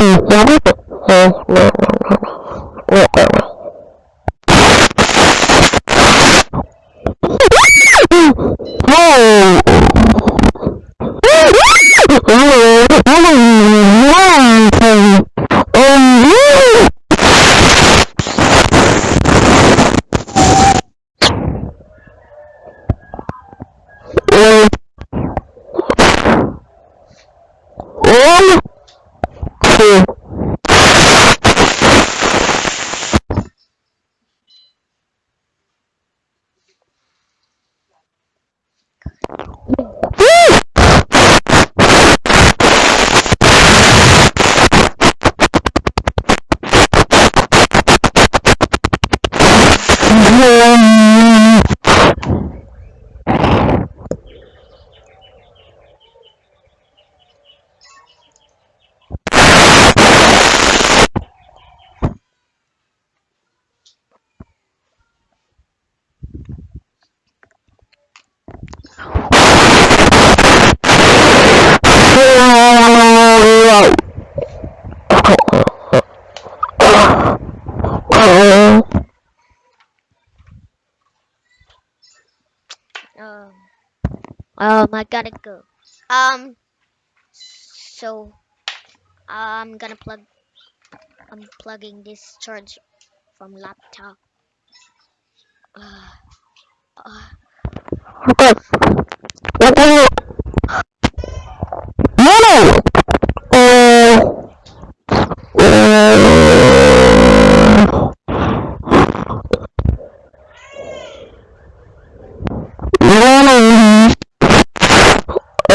يا I gotta go. Um, so I'm gonna plug. I'm plugging this charge from laptop. Uh, uh,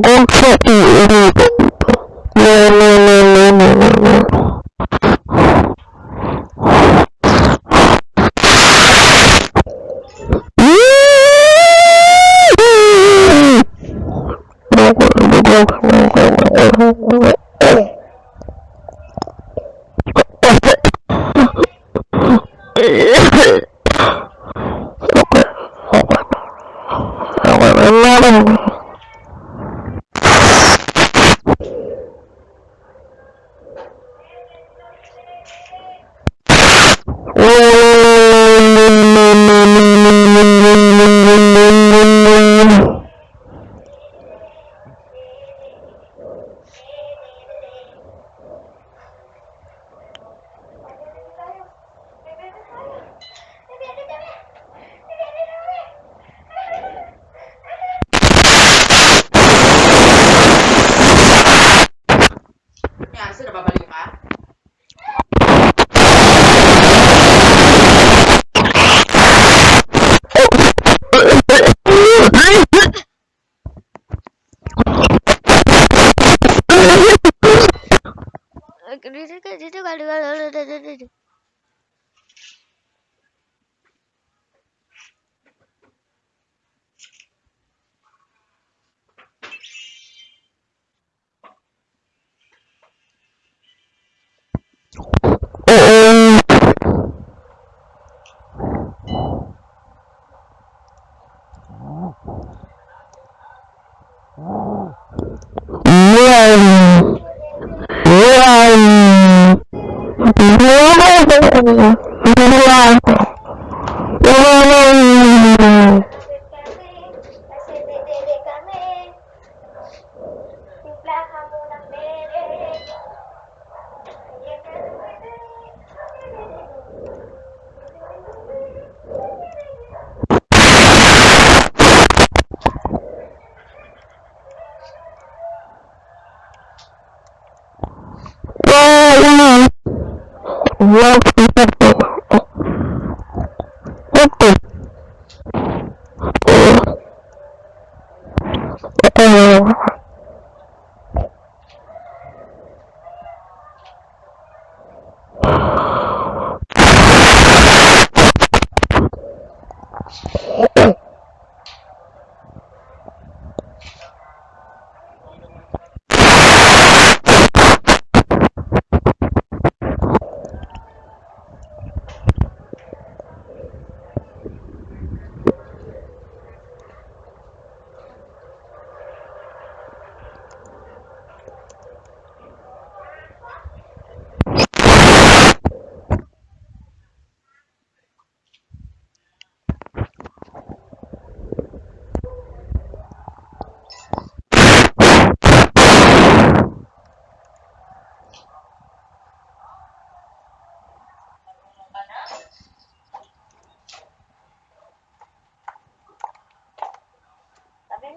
don't put me in no No, no, no, no, no, no, no. Oh, Duduk, aduh, aduh. Yo Sabi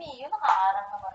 你有那个啊？然后。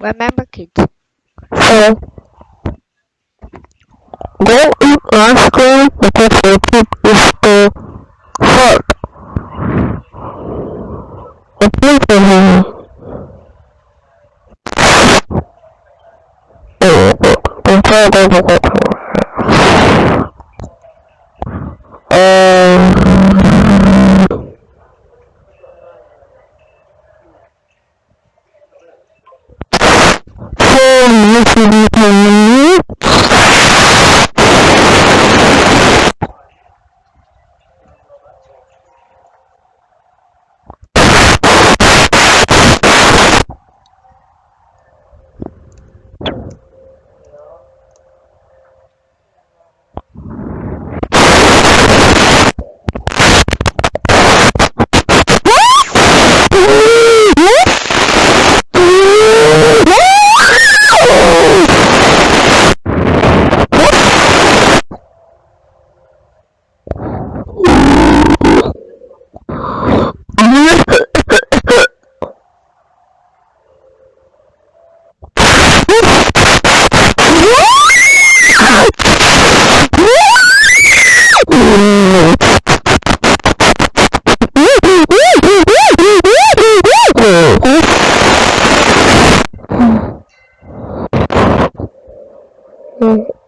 Remember, kids. So, go and ask her because her tip is the heart. I think for her. Um, 嗯。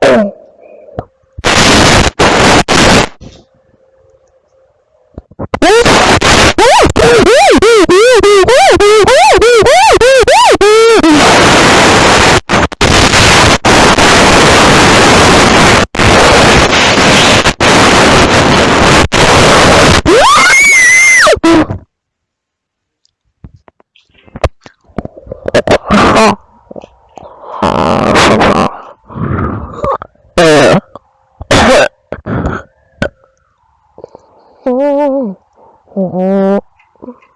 octubre